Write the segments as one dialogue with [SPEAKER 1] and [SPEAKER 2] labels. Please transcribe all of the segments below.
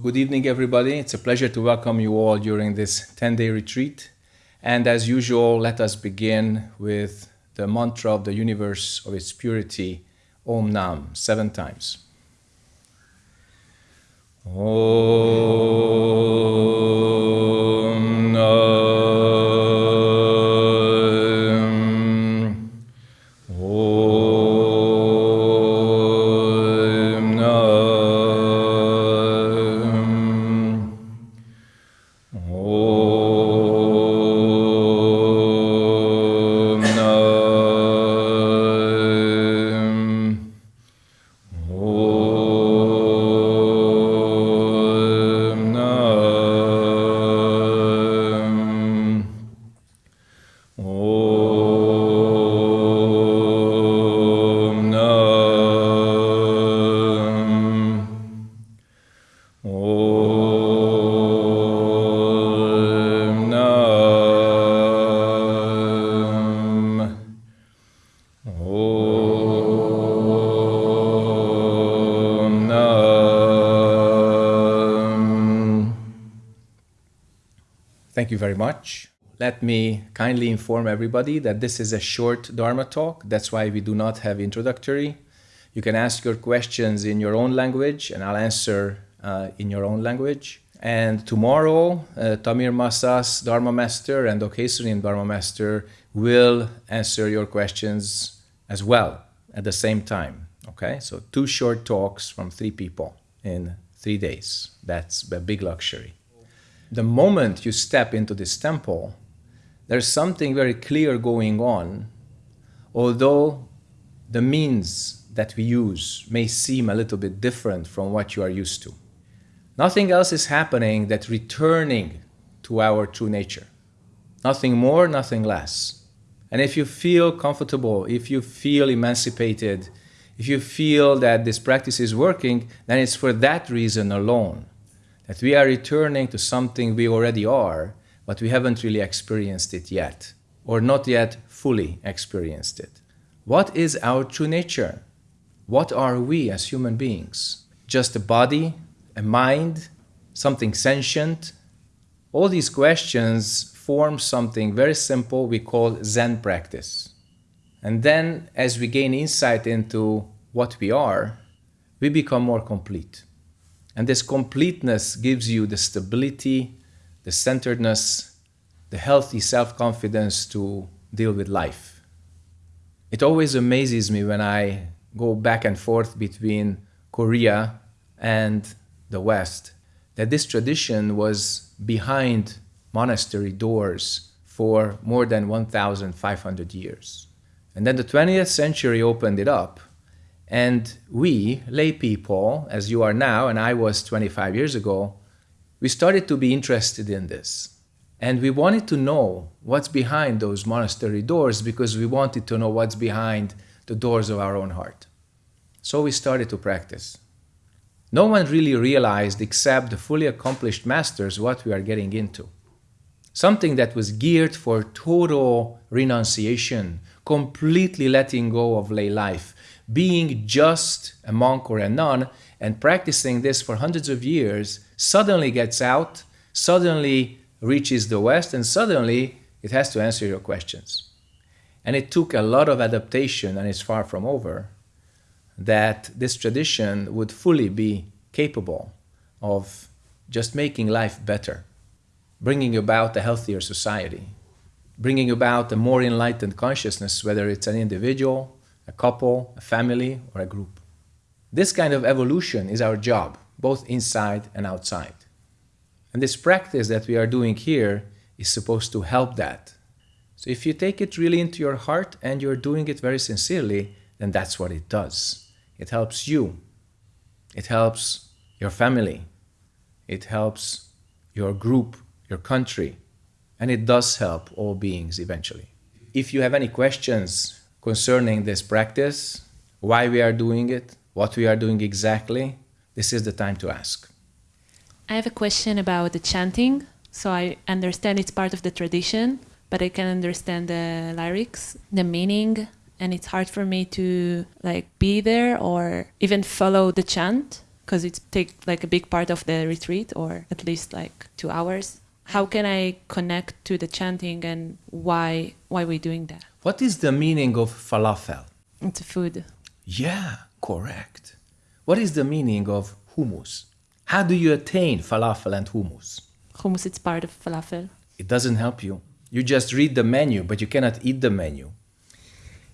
[SPEAKER 1] Good evening, everybody. It's a pleasure to welcome you all during this 10 day retreat. And as usual, let us begin with the mantra of the universe of its purity, Om Nam, seven times. Om Nam. Thank you very much. Let me kindly inform everybody that this is a short Dharma talk. That's why we do not have introductory. You can ask your questions in your own language and I'll answer uh, in your own language. And tomorrow, uh, Tamir Masas, Dharma Master, and Okesurian Dharma Master will answer your questions as well at the same time. Okay, so two short talks from three people in three days. That's a big luxury. The moment you step into this temple, there's something very clear going on, although the means that we use may seem a little bit different from what you are used to. Nothing else is happening that returning to our true nature. Nothing more, nothing less. And if you feel comfortable, if you feel emancipated, if you feel that this practice is working, then it's for that reason alone that we are returning to something we already are, but we haven't really experienced it yet, or not yet fully experienced it. What is our true nature? What are we as human beings? Just a body, a mind, something sentient? All these questions form something very simple we call Zen practice. And then, as we gain insight into what we are, we become more complete. And this completeness gives you the stability, the centeredness, the healthy self confidence to deal with life. It always amazes me when I go back and forth between Korea and the West that this tradition was behind monastery doors for more than 1,500 years. And then the 20th century opened it up. And we, lay people, as you are now, and I was 25 years ago, we started to be interested in this. And we wanted to know what's behind those monastery doors because we wanted to know what's behind the doors of our own heart. So we started to practice. No one really realized, except the fully accomplished masters, what we are getting into. Something that was geared for total renunciation, completely letting go of lay life, being just a monk or a nun, and practicing this for hundreds of years, suddenly gets out, suddenly reaches the West, and suddenly it has to answer your questions. And it took a lot of adaptation, and it's far from over, that this tradition would fully be capable of just making life better, bringing about a healthier society, bringing about a more enlightened consciousness, whether it's an individual, a couple, a family, or a group. This kind of evolution is our job, both inside and outside. And this practice that we are doing here is supposed to help that. So if you take it really into your heart and you're doing it very sincerely, then that's what it does. It helps you. It helps your family. It helps your group, your country. And it does help all beings eventually. If you have any questions concerning this practice, why we are doing it, what we are doing exactly, this is the time to ask.
[SPEAKER 2] I have a question about the chanting. So I understand it's part of the tradition, but I can understand the lyrics, the meaning, and it's hard for me to like be there or even follow the chant. because it takes like a big part of the retreat or at least like two hours how can i connect to the chanting and why why we doing that
[SPEAKER 1] What is the meaning of falafel?
[SPEAKER 2] it's a food
[SPEAKER 1] Yeah, correct. What is the meaning of hummus? How do you attain falafel and hummus?
[SPEAKER 2] hummus it's part of falafel
[SPEAKER 1] It doesn't help you. You just read the menu, but you cannot eat the menu.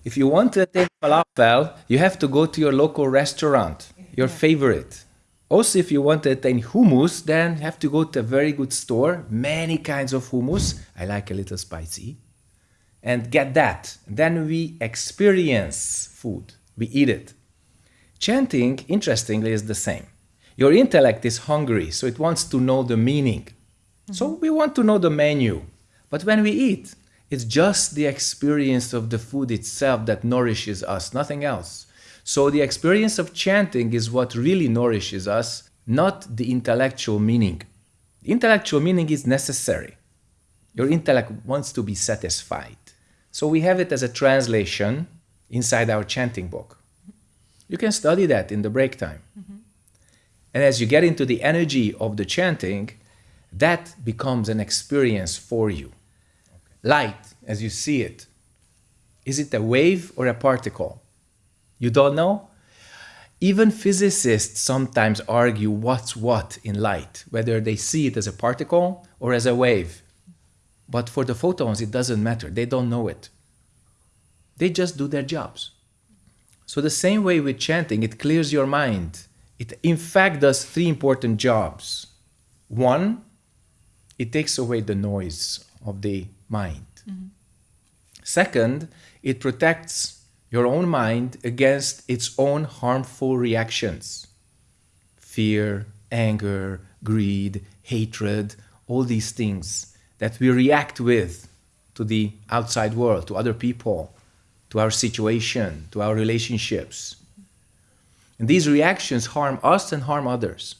[SPEAKER 1] If you want to attain falafel, you have to go to your local restaurant, your favorite. Also, if you want to attain hummus, then you have to go to a very good store, many kinds of hummus. I like a little spicy. And get that. Then we experience food, we eat it. Chanting, interestingly, is the same. Your intellect is hungry, so it wants to know the meaning. So mm-hmm. we want to know the menu. But when we eat, it's just the experience of the food itself that nourishes us, nothing else. So the experience of chanting is what really nourishes us, not the intellectual meaning. The intellectual meaning is necessary. Your intellect wants to be satisfied. So we have it as a translation inside our chanting book. You can study that in the break time. Mm-hmm. And as you get into the energy of the chanting, that becomes an experience for you. Light, as you see it, is it a wave or a particle? You don't know? Even physicists sometimes argue what's what in light, whether they see it as a particle or as a wave. But for the photons, it doesn't matter. They don't know it. They just do their jobs. So, the same way with chanting, it clears your mind. It, in fact, does three important jobs. One, it takes away the noise of the mind. Mm-hmm. Second, it protects your own mind against its own harmful reactions fear, anger, greed, hatred, all these things that we react with to the outside world, to other people, to our situation, to our relationships. And these reactions harm us and harm others.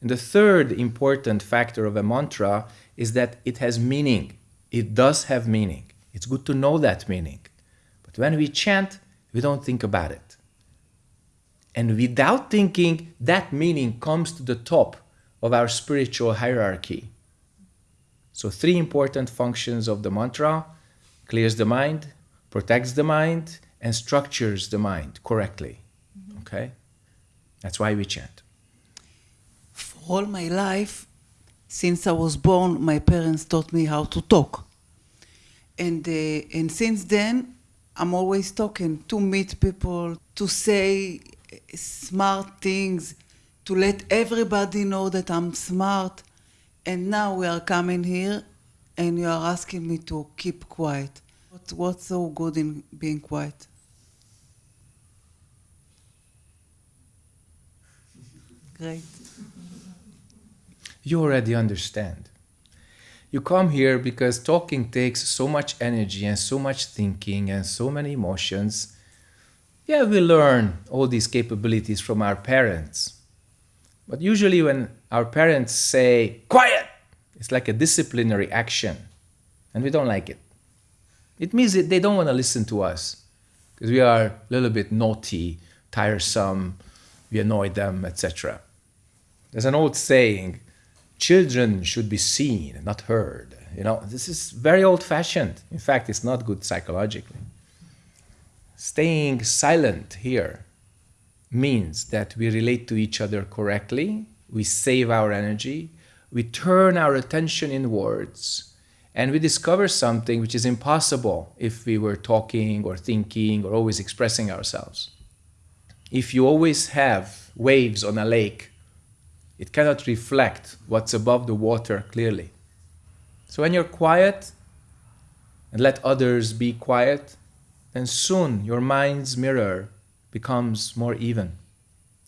[SPEAKER 1] And the third important factor of a mantra is that it has meaning. It does have meaning. It's good to know that meaning. But when we chant, we don't think about it. And without thinking, that meaning comes to the top of our spiritual hierarchy. So, three important functions of the mantra clears the mind, protects the mind, and structures the mind correctly. Okay? That's why we chant.
[SPEAKER 3] For all my life, since I was born, my parents taught me how to talk. And, uh, and since then, I'm always talking to meet people, to say smart things, to let everybody know that I'm smart. And now we are coming here and you are asking me to keep quiet. What, what's so good in being quiet? Great.
[SPEAKER 1] You already understand. You come here because talking takes so much energy and so much thinking and so many emotions. Yeah, we learn all these capabilities from our parents. But usually, when our parents say, quiet, it's like a disciplinary action, and we don't like it. It means that they don't want to listen to us because we are a little bit naughty, tiresome, we annoy them, etc. There's an old saying children should be seen, not heard. You know, this is very old fashioned. In fact, it's not good psychologically. Staying silent here means that we relate to each other correctly, we save our energy, we turn our attention inwards, and we discover something which is impossible if we were talking or thinking or always expressing ourselves. If you always have waves on a lake, it cannot reflect what's above the water clearly. So when you're quiet and let others be quiet, then soon your mind's mirror becomes more even.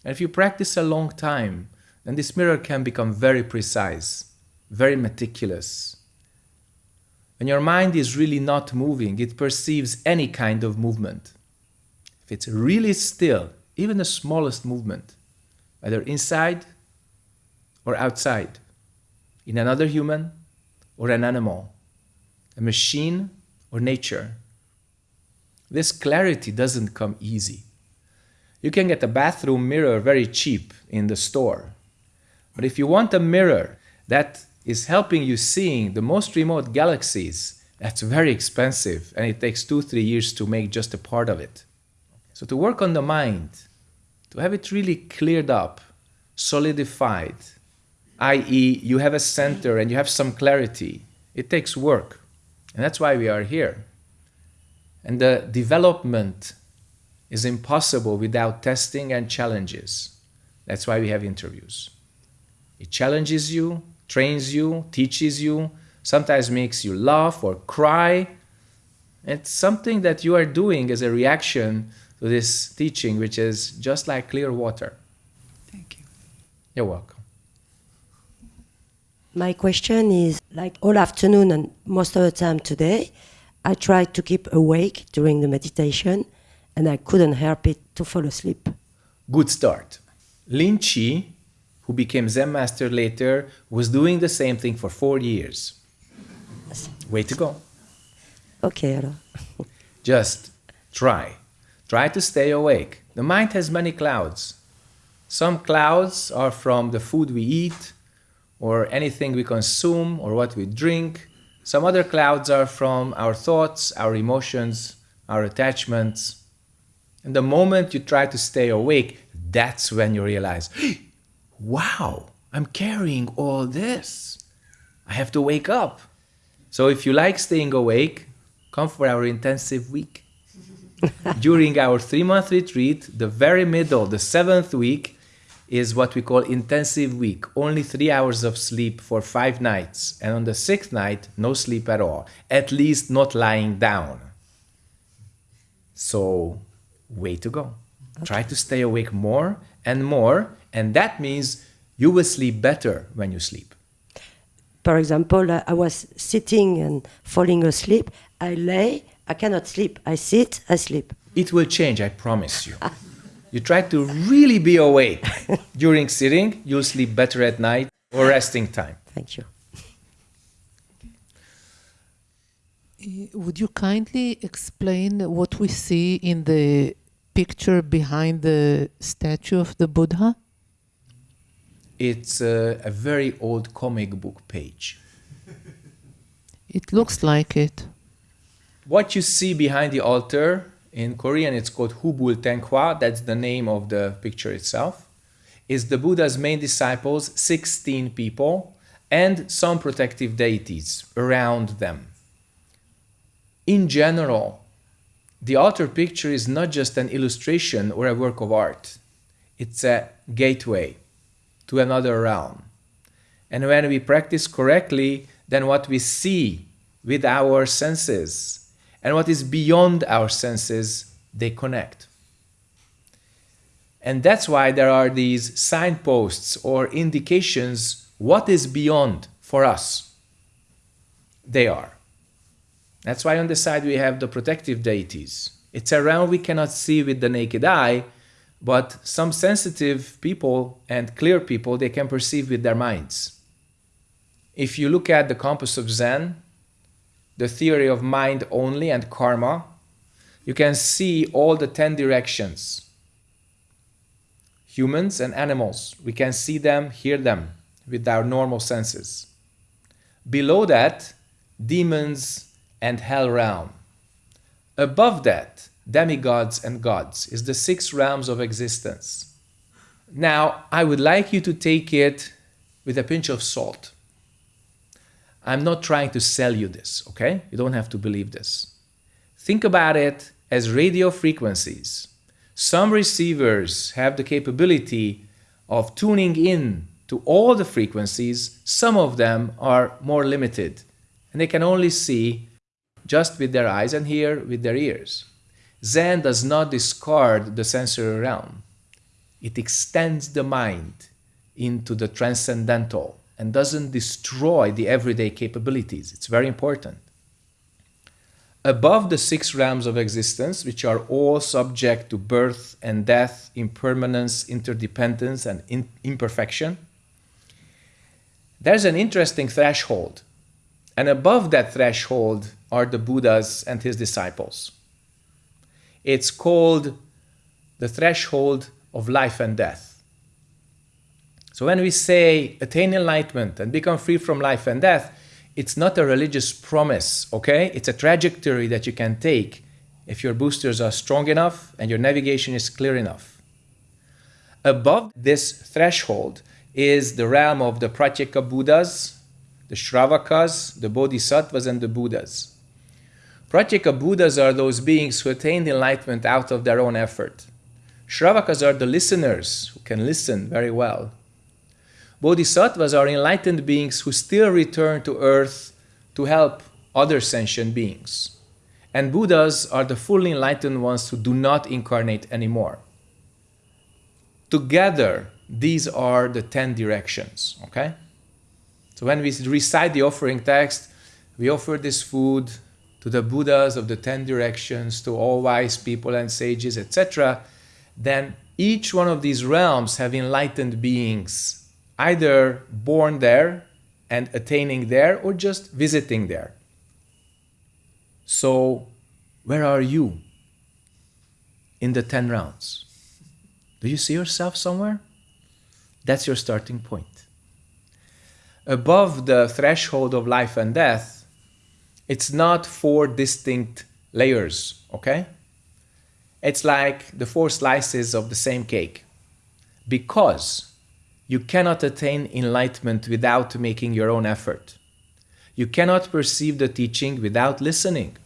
[SPEAKER 1] And if you practice a long time, then this mirror can become very precise, very meticulous. When your mind is really not moving, it perceives any kind of movement. If it's really still, even the smallest movement, whether inside or outside, in another human or an animal, a machine or nature. This clarity doesn't come easy. You can get a bathroom mirror very cheap in the store. But if you want a mirror that is helping you seeing the most remote galaxies, that's very expensive and it takes two, three years to make just a part of it. So to work on the mind, to have it really cleared up, solidified, i.e., you have a center and you have some clarity, it takes work. And that's why we are here. And the development is impossible without testing and challenges. That's why we have interviews. It challenges you, trains you, teaches you, sometimes makes you laugh or cry. It's something that you are doing as a reaction to this teaching, which is just like clear water.
[SPEAKER 3] Thank you.
[SPEAKER 1] You're welcome.
[SPEAKER 4] My question is like all afternoon and most of the time today, I tried to keep awake during the meditation and I couldn't help it to fall asleep.
[SPEAKER 1] Good start. Lin Chi, who became Zen master later, was doing the same thing for four years. Way to go.
[SPEAKER 4] Okay, alors.
[SPEAKER 1] Just try. Try to stay awake. The mind has many clouds. Some clouds are from the food we eat, or anything we consume, or what we drink. Some other clouds are from our thoughts, our emotions, our attachments. And the moment you try to stay awake, that's when you realize, wow, I'm carrying all this. I have to wake up. So if you like staying awake, come for our intensive week. During our three month retreat, the very middle, the seventh week, is what we call intensive week. Only three hours of sleep for five nights. And on the sixth night, no sleep at all, at least not lying down. So, way to go. Try to stay awake more and more. And that means you will sleep better when you sleep.
[SPEAKER 4] For example, I I was sitting and falling asleep. I lay, I cannot sleep. I sit, I sleep.
[SPEAKER 1] It will change, I promise you. You try to really be awake during sitting, you'll sleep better at night or resting time.
[SPEAKER 4] Thank you.
[SPEAKER 5] Uh, Would you kindly explain what we see in the picture behind the statue of the Buddha?
[SPEAKER 1] It's a, a very old comic book page.
[SPEAKER 5] It looks like it.
[SPEAKER 1] What you see behind the altar, in Korean it's called Hubul Taenghwa, that's the name of the picture itself, is the Buddha's main disciples, 16 people, and some protective deities around them. In general, the altar picture is not just an illustration or a work of art, it's a gateway to another realm. And when we practice correctly, then what we see with our senses and what is beyond our senses, they connect. And that's why there are these signposts or indications what is beyond for us. They are. That's why on the side we have the protective deities. It's a realm we cannot see with the naked eye, but some sensitive people and clear people they can perceive with their minds. If you look at the compass of Zen, the theory of mind only and karma, you can see all the 10 directions. Humans and animals, we can see them, hear them with our normal senses. Below that, demons and hell realm. Above that, demigods and gods is the six realms of existence. Now, I would like you to take it with a pinch of salt. I'm not trying to sell you this, okay? You don't have to believe this. Think about it as radio frequencies. Some receivers have the capability of tuning in to all the frequencies. Some of them are more limited and they can only see just with their eyes and hear with their ears. Zen does not discard the sensory realm. It extends the mind into the transcendental and doesn't destroy the everyday capabilities. It's very important. Above the six realms of existence, which are all subject to birth and death, impermanence, interdependence, and in imperfection, there's an interesting threshold. And above that threshold are the Buddhas and his disciples. It's called the threshold of life and death. So when we say attain enlightenment and become free from life and death, it's not a religious promise, okay? It's a trajectory that you can take if your boosters are strong enough and your navigation is clear enough. Above this threshold is the realm of the Pratyeka Buddhas, the Shravakas, the Bodhisattvas, and the Buddhas. Pratyeka Buddhas are those beings who attained enlightenment out of their own effort. Shravakas are the listeners who can listen very well. Bodhisattvas are enlightened beings who still return to earth to help other sentient beings. And Buddhas are the fully enlightened ones who do not incarnate anymore. Together, these are the 10 directions, okay? So when we recite the offering text, we offer this food to the Buddhas of the 10 directions, to all wise people and sages, etc. Then each one of these realms have enlightened beings either born there and attaining there or just visiting there. So, where are you in the 10 rounds? Do you see yourself somewhere? That's your starting point. Above the threshold of life and death, it's not four distinct layers, okay? It's like the four slices of the same cake. Because you cannot attain enlightenment without making your own effort. You cannot perceive the teaching without listening.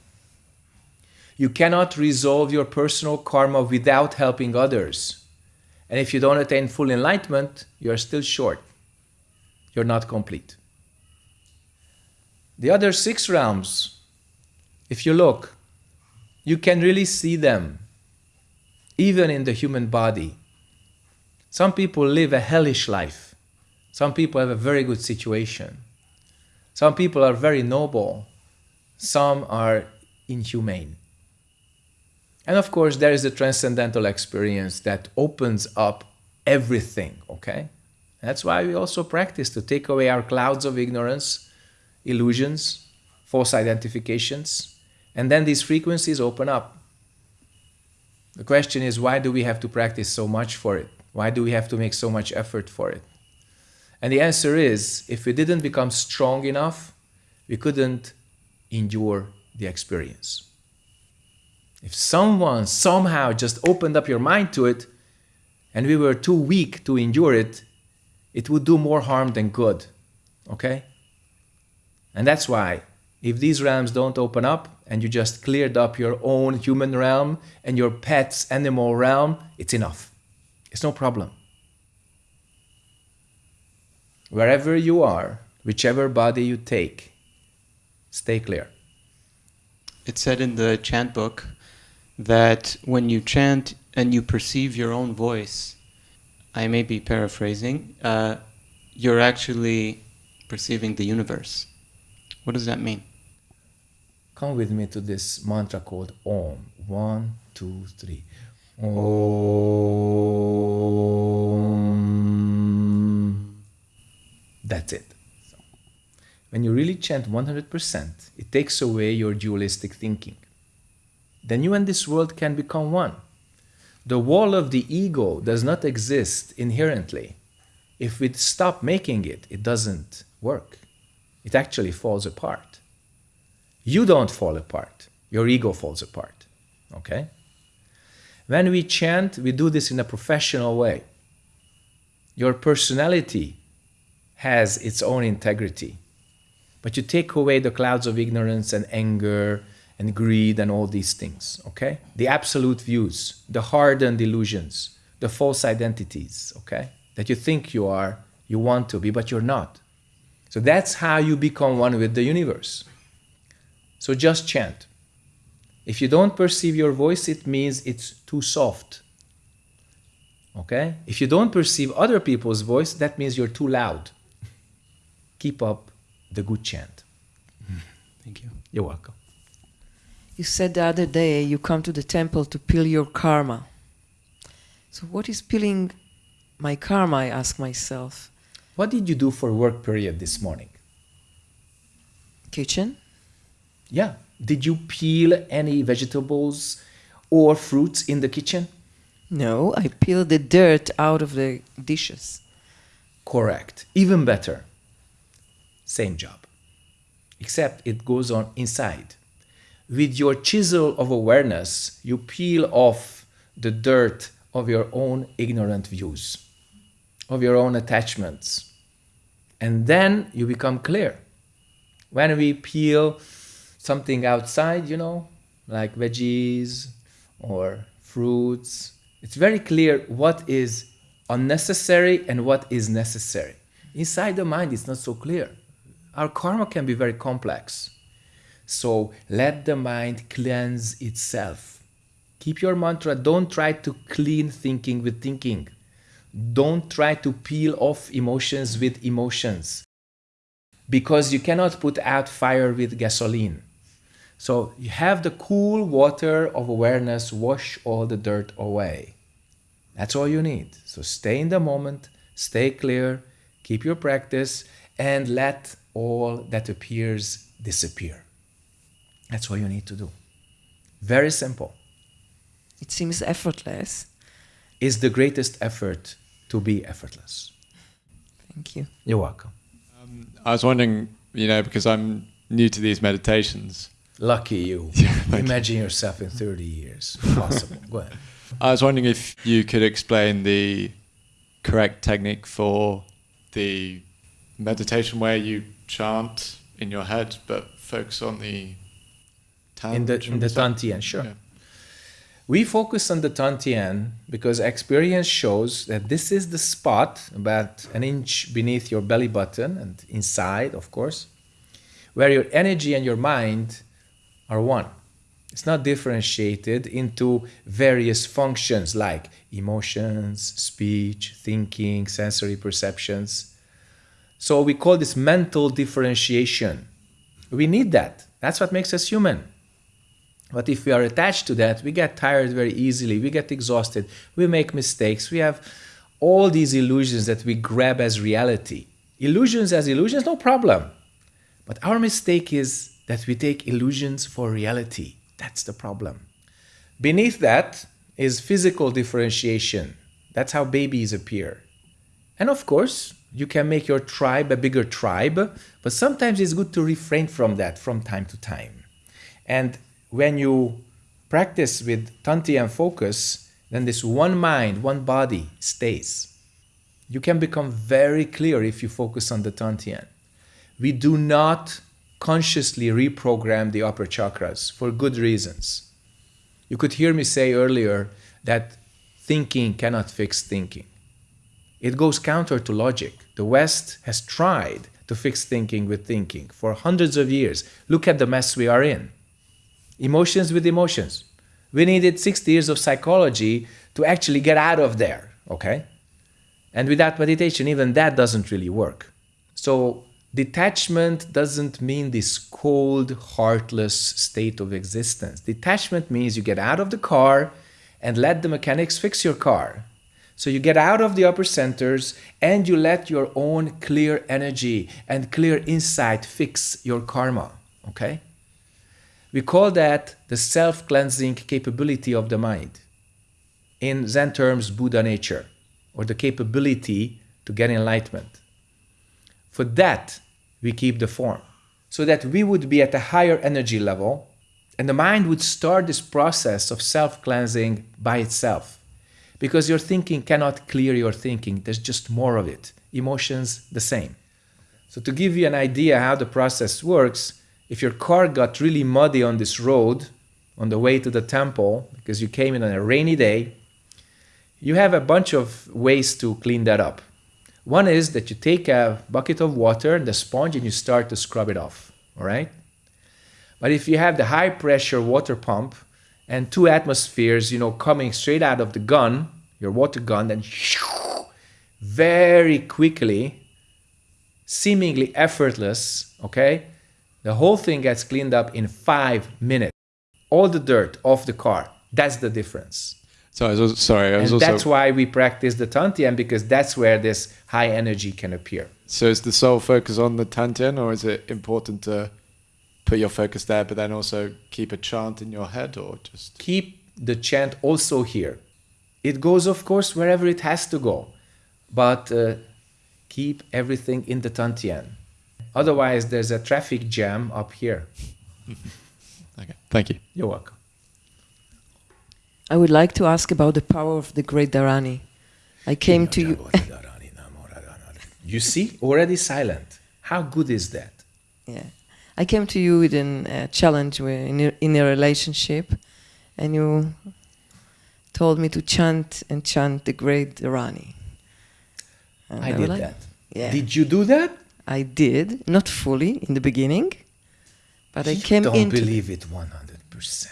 [SPEAKER 1] You cannot resolve your personal karma without helping others. And if you don't attain full enlightenment, you are still short. You're not complete. The other six realms, if you look, you can really see them, even in the human body. Some people live a hellish life. Some people have a very good situation. Some people are very noble. Some are inhumane. And of course, there is the transcendental experience that opens up everything, okay? That's why we also practice to take away our clouds of ignorance, illusions, false identifications, and then these frequencies open up. The question is, why do we have to practice so much for it? Why do we have to make so much effort for it? And the answer is if we didn't become strong enough, we couldn't endure the experience. If someone somehow just opened up your mind to it and we were too weak to endure it, it would do more harm than good. Okay? And that's why if these realms don't open up and you just cleared up your own human realm and your pet's animal realm, it's enough. It's no problem. Wherever you are, whichever body you take, stay clear.
[SPEAKER 6] It said in the chant book that when you chant and you perceive your own voice, I may be paraphrasing, uh, you're actually perceiving the universe. What does that mean?
[SPEAKER 1] Come with me to this mantra called Om. One, two, three. Om. That's it. So, when you really chant 100%, it takes away your dualistic thinking. Then you and this world can become one. The wall of the ego does not exist inherently. If we stop making it, it doesn't work. It actually falls apart. You don't fall apart. Your ego falls apart. Okay? When we chant, we do this in a professional way. Your personality has its own integrity. But you take away the clouds of ignorance and anger and greed and all these things, okay? The absolute views, the hardened illusions, the false identities, okay? That you think you are, you want to be, but you're not. So that's how you become one with the universe. So just chant. If you don't perceive your voice, it means it's too soft. Okay? If you don't perceive other people's voice, that means you're too loud. Keep up the good chant.
[SPEAKER 6] Thank you.
[SPEAKER 1] You're welcome.
[SPEAKER 7] You said the other day you come to the temple to peel your karma. So, what is peeling my karma? I ask myself.
[SPEAKER 1] What did you do for work period this morning?
[SPEAKER 7] Kitchen?
[SPEAKER 1] Yeah. Did you peel any vegetables or fruits in the kitchen?
[SPEAKER 7] No, I peeled the dirt out of the dishes.
[SPEAKER 1] Correct. Even better. Same job. Except it goes on inside. With your chisel of awareness, you peel off the dirt of your own ignorant views, of your own attachments. And then you become clear. When we peel something outside, you know, like veggies or fruits, it's very clear what is unnecessary and what is necessary. Inside the mind, it's not so clear. Our karma can be very complex. So let the mind cleanse itself. Keep your mantra. Don't try to clean thinking with thinking. Don't try to peel off emotions with emotions. Because you cannot put out fire with gasoline. So you have the cool water of awareness wash all the dirt away. That's all you need. So stay in the moment, stay clear, keep your practice, and let all that appears disappear. That's all you need to do. Very simple.
[SPEAKER 7] It seems effortless.
[SPEAKER 1] Is the greatest effort to be effortless.
[SPEAKER 7] Thank you.
[SPEAKER 1] You're welcome.
[SPEAKER 8] Um, I was wondering, you know, because I'm new to these meditations.
[SPEAKER 1] Lucky you.
[SPEAKER 8] thank
[SPEAKER 1] Imagine yourself in 30 years. Possible. Go ahead.
[SPEAKER 8] I was wondering if you could explain the correct technique for the meditation where you chant in your head but focus on the
[SPEAKER 1] in the in the Tantien, sure.
[SPEAKER 8] Yeah.
[SPEAKER 1] We focus on the Tantien because experience shows that this is the spot about an inch beneath your belly button and inside, of course, where your energy and your mind are one. It's not differentiated into various functions like emotions, speech, thinking, sensory perceptions. So we call this mental differentiation. We need that. That's what makes us human. But if we are attached to that, we get tired very easily, we get exhausted, we make mistakes, we have all these illusions that we grab as reality. Illusions as illusions, no problem. But our mistake is that we take illusions for reality. That's the problem. Beneath that is physical differentiation. That's how babies appear. And of course, you can make your tribe a bigger tribe, but sometimes it's good to refrain from that from time to time. And when you practice with Tantien focus, then this one mind, one body stays. You can become very clear if you focus on the Tantien. We do not consciously reprogram the upper chakras for good reasons. You could hear me say earlier that thinking cannot fix thinking. It goes counter to logic. The West has tried to fix thinking with thinking for hundreds of years. Look at the mess we are in. Emotions with emotions. We needed 60 years of psychology to actually get out of there, okay? And without meditation, even that doesn't really work. So, detachment doesn't mean this cold, heartless state of existence. Detachment means you get out of the car and let the mechanics fix your car. So you get out of the upper centers and you let your own clear energy and clear insight fix your karma. Okay? We call that the self cleansing capability of the mind. In Zen terms, Buddha nature, or the capability to get enlightenment. For that, we keep the form, so that we would be at a higher energy level and the mind would start this process of self cleansing by itself. Because your thinking cannot clear your thinking, there's just more of it. Emotions, the same. So, to give you an idea how the process works, if your car got really muddy on this road on the way to the temple because you came in on a rainy day, you have a bunch of ways to clean that up. One is that you take a bucket of water and the sponge and you start to scrub it off, all right? But if you have the high pressure water pump and two atmospheres, you know, coming straight out of the gun, your water gun, then very quickly, seemingly effortless, okay, the whole thing gets cleaned up in five minutes. All the dirt off the car. That's the difference.
[SPEAKER 8] So I was also, sorry, I was
[SPEAKER 1] and
[SPEAKER 8] also.
[SPEAKER 1] that's why we practice the Tantien because that's where this high energy can appear.
[SPEAKER 8] So is the sole focus on the Tantien, or is it important to put your focus there, but then also keep a chant in your head, or just
[SPEAKER 1] Keep the chant also here. It goes, of course, wherever it has to go, but uh, keep everything in the Tantien. Otherwise, there's a traffic jam up here.
[SPEAKER 8] Okay, thank you.
[SPEAKER 1] You're welcome.
[SPEAKER 7] I would like to ask about the power of the great Dharani. I came to you.
[SPEAKER 1] You see, already silent. How good is that?
[SPEAKER 7] yeah, I came to you with a uh, challenge where in a, in a relationship, and you told me to chant and chant the great Dharani. And
[SPEAKER 1] I
[SPEAKER 7] would
[SPEAKER 1] did
[SPEAKER 7] like-
[SPEAKER 1] that.
[SPEAKER 7] Yeah,
[SPEAKER 1] Did you do that?
[SPEAKER 7] I did not fully in the beginning, but I
[SPEAKER 1] you
[SPEAKER 7] came
[SPEAKER 1] don't
[SPEAKER 7] into.
[SPEAKER 1] believe it 100%.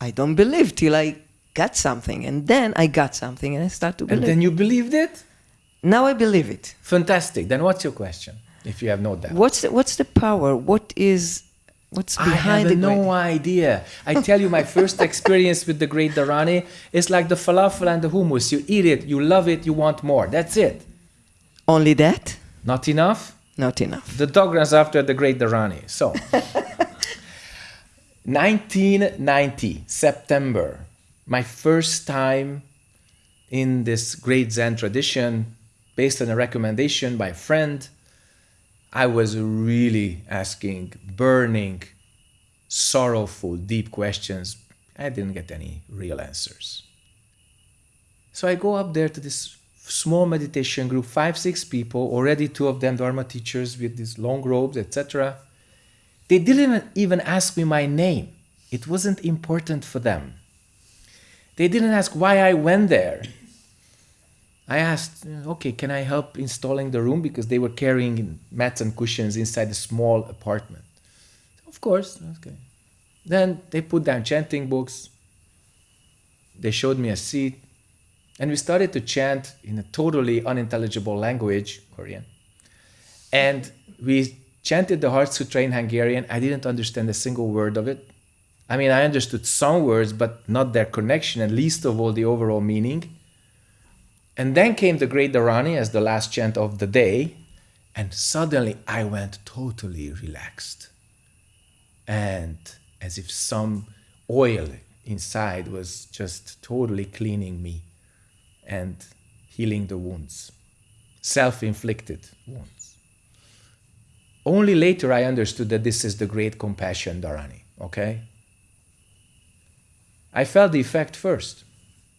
[SPEAKER 7] I don't believe till I got something, and then I got something, and I start to believe.
[SPEAKER 1] And then you believed it?
[SPEAKER 7] now I believe it.
[SPEAKER 1] Fantastic. Then what's your question? If you have no doubt.
[SPEAKER 7] What's the, what's the power? What is what's behind
[SPEAKER 1] I
[SPEAKER 7] have
[SPEAKER 1] no idea. I tell you, my first experience with the great Dharani is like the falafel and the hummus. You eat it, you love it, you want more. That's it.
[SPEAKER 7] Only that?
[SPEAKER 1] Not enough?
[SPEAKER 7] Not enough.
[SPEAKER 1] The dog runs after the great Dharani. So, 1990, September, my first time in this great Zen tradition, based on a recommendation by a friend. I was really asking burning, sorrowful, deep questions. I didn't get any real answers. So I go up there to this small meditation group, five, six people, already two of them Dharma teachers with these long robes, etc. They didn't even- ask me my name. It wasn't important for them. They didn't ask why I went there. I asked, okay, can I help installing the room? Because they were carrying mats and cushions inside a small apartment. Of course, okay. Then they put down chanting books. They showed me a seat. And we started to chant in a totally unintelligible language, Korean. And we chanted the Heart Sutra in Hungarian. I didn't understand a single word of it. I mean, I understood some words, but not their connection, and least of all the overall meaning. And then came the Great Dharani as the last chant of the day, and suddenly I went totally relaxed. And as if some oil inside was just totally cleaning me and healing the wounds, self inflicted wounds. Only later I understood that this is the great compassion dharani, okay? I felt the effect first.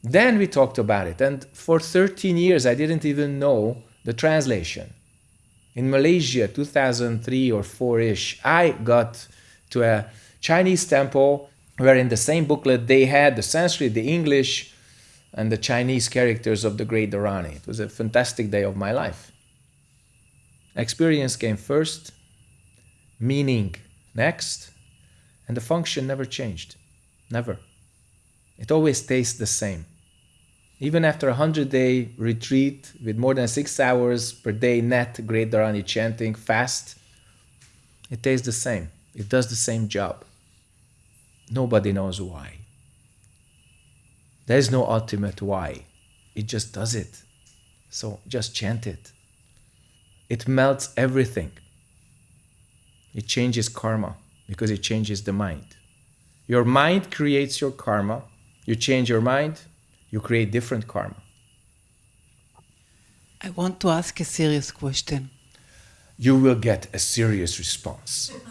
[SPEAKER 1] Then we talked about it, and for 13 years I didn't even know the translation. In Malaysia, 2003 or 4 ish, I got to a Chinese temple where in the same booklet they had the Sanskrit, the English, and the Chinese characters of the great Dharani. It was a fantastic day of my life. Experience came first, meaning next, and the function never changed. Never. It always stays the same. Even after a 100 day retreat with more than six hours per day net Great Dharani chanting fast, it tastes the same. It does the same job. Nobody knows why. There is no ultimate why. It just does it. So just chant it. It melts everything. It changes karma because it changes the mind. Your mind creates your karma. You change your mind, you create different karma.
[SPEAKER 3] I want to ask a serious question.
[SPEAKER 1] You will get a serious response.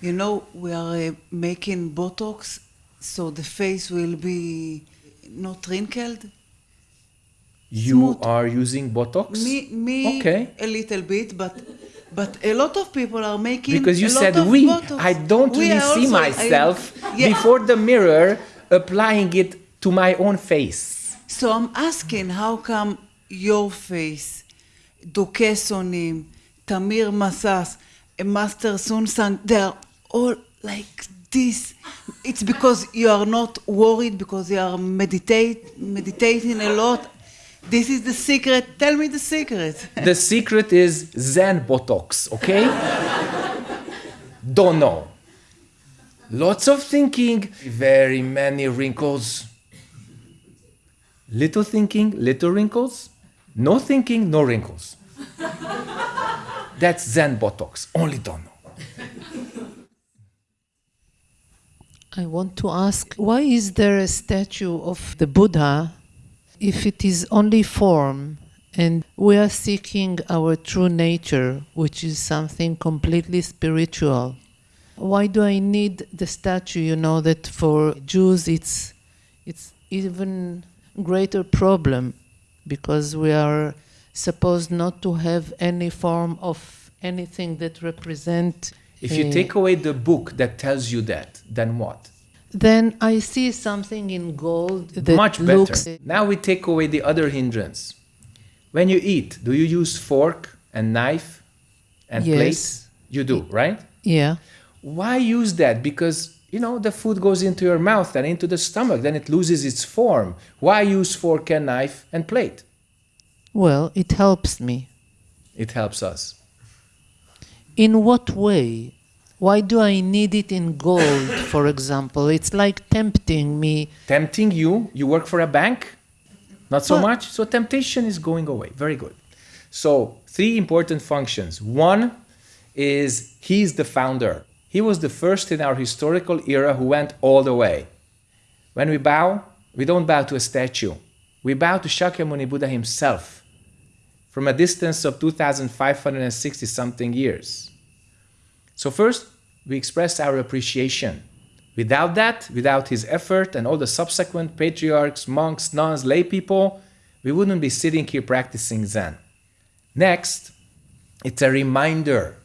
[SPEAKER 3] You know, we are uh, making Botox so the face will be not wrinkled.
[SPEAKER 1] You
[SPEAKER 3] Smooth.
[SPEAKER 1] are using Botox?
[SPEAKER 3] Me, me,
[SPEAKER 1] Okay.
[SPEAKER 3] a little bit, but but a lot of people are making.
[SPEAKER 1] Because you
[SPEAKER 3] a lot
[SPEAKER 1] said
[SPEAKER 3] of
[SPEAKER 1] we.
[SPEAKER 3] Botox.
[SPEAKER 1] I don't
[SPEAKER 3] We
[SPEAKER 1] really see
[SPEAKER 3] also- I-
[SPEAKER 1] myself
[SPEAKER 3] Yeah.
[SPEAKER 1] before the mirror applying it to my own face.
[SPEAKER 3] So I'm asking, how come your face, Duke Sonim, Tamir Masas, Master Sun Sang, they're all like this? It's because you are not worried, because you are meditate, meditating a lot. This is the secret. Tell me the secret.
[SPEAKER 1] The secret is Zen Botox, okay? Don't know. Lots of thinking, very many wrinkles. Little thinking, little wrinkles. No thinking, no wrinkles. That's Zen Botox. Only don't know.
[SPEAKER 5] I want to ask why is there a statue of the Buddha if it is only form and we are seeking our true nature, which is something completely spiritual? Why do I need the statue? You know that for Jews it's it's even greater problem because we are supposed not to have any form of anything that represent
[SPEAKER 1] If you
[SPEAKER 5] uh,
[SPEAKER 1] take away the book that tells you that, then what?
[SPEAKER 5] then I see something in gold that
[SPEAKER 1] Much better.
[SPEAKER 5] looks
[SPEAKER 1] Now we take away the other hindrance. When you eat, do you use fork and knife and
[SPEAKER 5] Yes.
[SPEAKER 1] plate? You do, right?
[SPEAKER 5] yeah
[SPEAKER 1] Why use that? Because you know the food goes into your mouth and into the stomach, then it loses its form. Why use fork and knife and plate?
[SPEAKER 5] well it helps me
[SPEAKER 1] It helps us.
[SPEAKER 5] In what way why do I need it in gold for example it's like tempting me
[SPEAKER 1] Tempting you, you work for a bank? Not so
[SPEAKER 5] Well-
[SPEAKER 1] much. So temptation is going away. Very good. So, three important functions. One is he's the founder. He was the first in our historical era who went all the way. When we bow, we don't bow to a statue. We bow to Shakyamuni Buddha himself from a distance of 2,560 something years. So, first, we express our appreciation. Without that, without his effort and all the subsequent patriarchs, monks, nuns, lay people, we wouldn't be sitting here practicing Zen. Next, it's a reminder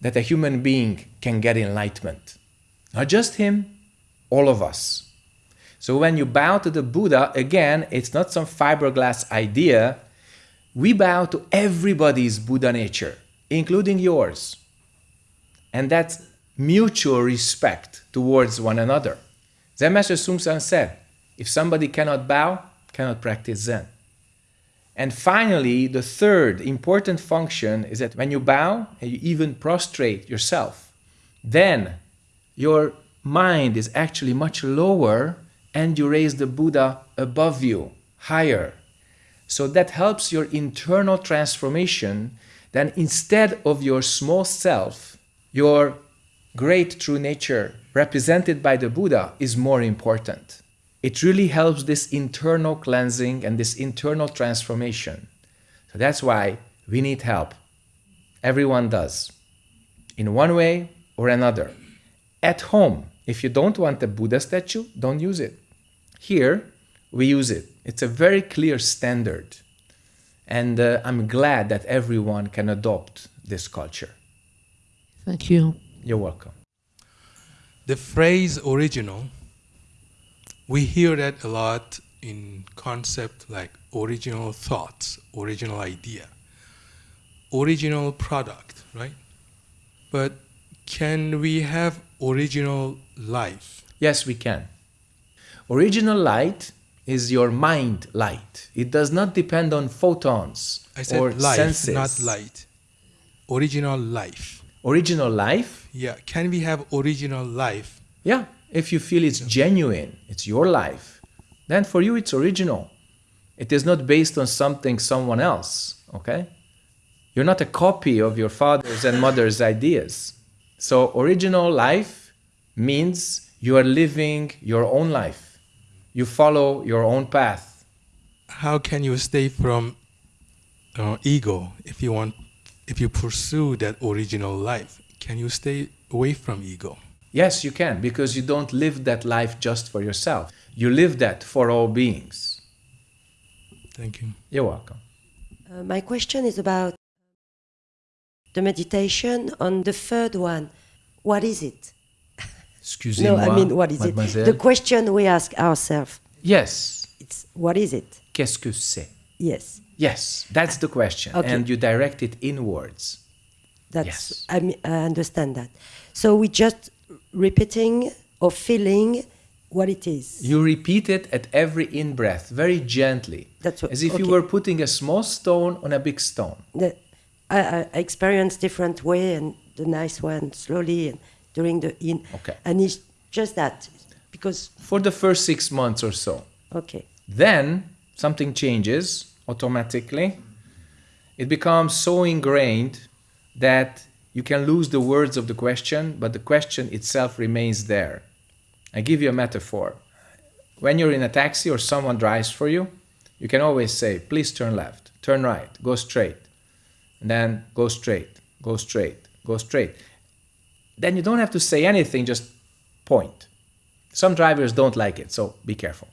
[SPEAKER 1] that a human being can get enlightenment. Not just him, all of us. So when you bow to the Buddha, again, it's not some fiberglass idea. We bow to everybody's Buddha nature, including yours. And that's mutual respect towards one another. Zen Master Seung Sahn said, if somebody cannot bow, cannot practice Zen. And finally, the third important function is that when you bow and you even prostrate yourself, then your mind is actually much lower and you raise the Buddha above you, higher. So that helps your internal transformation. Then instead of your small self, your great true nature represented by the Buddha is more important. It really helps this internal cleansing and this internal transformation. So that's why we need help. Everyone does, in one way or another. At home, if you don't want a Buddha statue, don't use it. Here, we use it. It's a very clear standard. And uh, I'm glad that everyone can adopt this culture.
[SPEAKER 5] thank you
[SPEAKER 1] You're welcome.
[SPEAKER 9] The phrase original, we hear that a lot in concept like original thoughts, original idea, original product, right? But can we have original life?
[SPEAKER 1] Yes, we can. Original light is your mind light. It does not depend on photons
[SPEAKER 9] I said
[SPEAKER 1] or
[SPEAKER 9] life,
[SPEAKER 1] senses.
[SPEAKER 9] not light. Original life.
[SPEAKER 1] Original life,
[SPEAKER 9] Yeah, can we have original life?
[SPEAKER 1] yeah, if you feel it's genuine, it's your life, then for you it's original. It is not based on something someone else, okay? You're not a copy of your father's and mother's ideas. So original life means you are living your own life. You follow your own path.
[SPEAKER 9] How can you stay from uh, ego if you want, if you pursue that original life? Can you stay away from ego?
[SPEAKER 1] Yes, you can, because you don't live that life just for yourself. You live that for all beings.
[SPEAKER 9] Thank you.
[SPEAKER 1] You're welcome.
[SPEAKER 4] Uh, my question is about the meditation on the third one. What is it?
[SPEAKER 1] Excusez-moi,
[SPEAKER 4] no, I mean, what is it? The question we ask ourselves.
[SPEAKER 1] Yes.
[SPEAKER 4] It's what is it?
[SPEAKER 1] Qu'est-ce que c'est?
[SPEAKER 4] Yes,
[SPEAKER 1] Yes, that's the question.
[SPEAKER 4] Okay.
[SPEAKER 1] And you direct it inwards.
[SPEAKER 4] that's.
[SPEAKER 1] Yes.
[SPEAKER 4] I, mean, I understand that. So we just repeating or feeling what it is.
[SPEAKER 1] You repeat it at every in breath, very gently.
[SPEAKER 4] That's what-
[SPEAKER 1] As if you were putting a small stone on a big stone.
[SPEAKER 4] The, I, I I experience different way and the nice one slowly and during the in.
[SPEAKER 1] Okay.
[SPEAKER 4] And it's just that because
[SPEAKER 1] For the first six months or so.
[SPEAKER 4] okay.
[SPEAKER 1] Then something changes automatically. It becomes so ingrained that you can lose the words of the question, but the question itself remains there. I give you a metaphor. When you're in a taxi or someone drives for you, you can always say, please turn left, turn right, go straight, and then go straight, go straight, go straight. Then you don't have to say anything, just point. Some drivers don't like it, so be careful.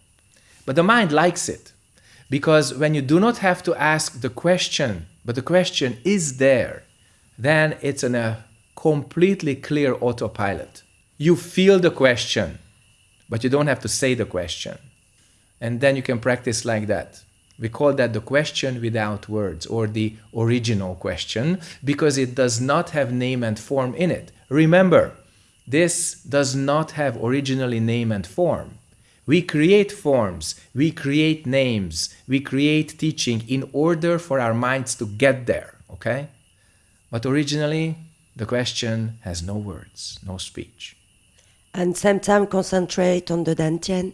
[SPEAKER 1] But the mind likes it because when you do not have to ask the question, but the question is there, then it's in a completely clear autopilot. You feel the question, but you don't have to say the question. And then you can practice like that. We call that the question without words or the original question because it does not have name and form in it. Remember, this does not have originally name and form. We create forms, we create names, we create teaching in order for our minds to get there, okay? But originally, the question has no words, no speech.
[SPEAKER 4] And same time concentrate on the dantian.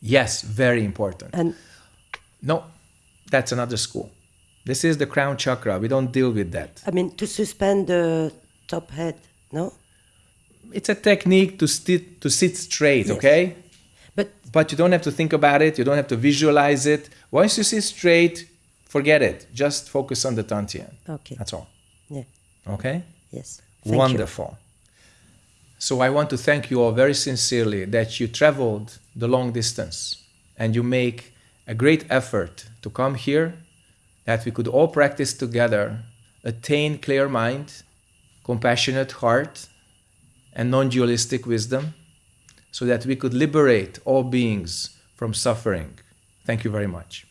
[SPEAKER 1] Yes, very important.
[SPEAKER 4] And
[SPEAKER 1] No, that's another school. This is the crown chakra. We don't deal with that.
[SPEAKER 4] I mean to suspend the top head, no?
[SPEAKER 1] It's a technique to sit to sit straight,
[SPEAKER 4] Yes.
[SPEAKER 1] okay?
[SPEAKER 4] But
[SPEAKER 1] But you don't have to think about it. You don't have to visualize it. Once you sit straight, forget it. Just focus on the Tantien.
[SPEAKER 4] okay.
[SPEAKER 1] That's all.
[SPEAKER 4] Yeah.
[SPEAKER 1] Okay?
[SPEAKER 4] Yes. Thank you.
[SPEAKER 1] Wonderful. So I want to thank you all very sincerely that you traveled the long distance and you make a great effort to come here, that we could all practice together, attain clear mind, compassionate heart, and non dualistic wisdom, so that we could liberate all beings from suffering. Thank you very much.